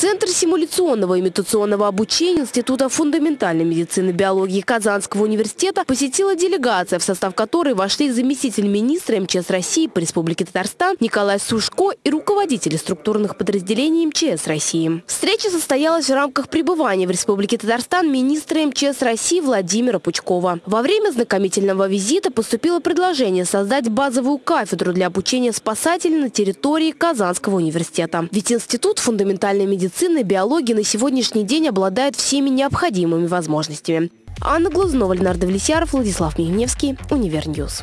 Центр симуляционного имитационного обучения Института фундаментальной медицины и биологии Казанского университета посетила делегация, в состав которой вошли заместитель министра МЧС России по Республике Татарстан Николай Сушко и руководители структурных подразделений МЧС России. Встреча состоялась в рамках пребывания в Республике Татарстан министра МЧС России Владимира Пучкова. Во время знакомительного визита поступило предложение создать базовую кафедру для обучения спасателей на территории Казанского университета. Ведь Институт фундаментальной медицины медицина и биология на сегодняшний день обладают всеми необходимыми возможностями. Анна Глазунова, Ленар Давлетьяров, Владислав Мигневский, Univer News.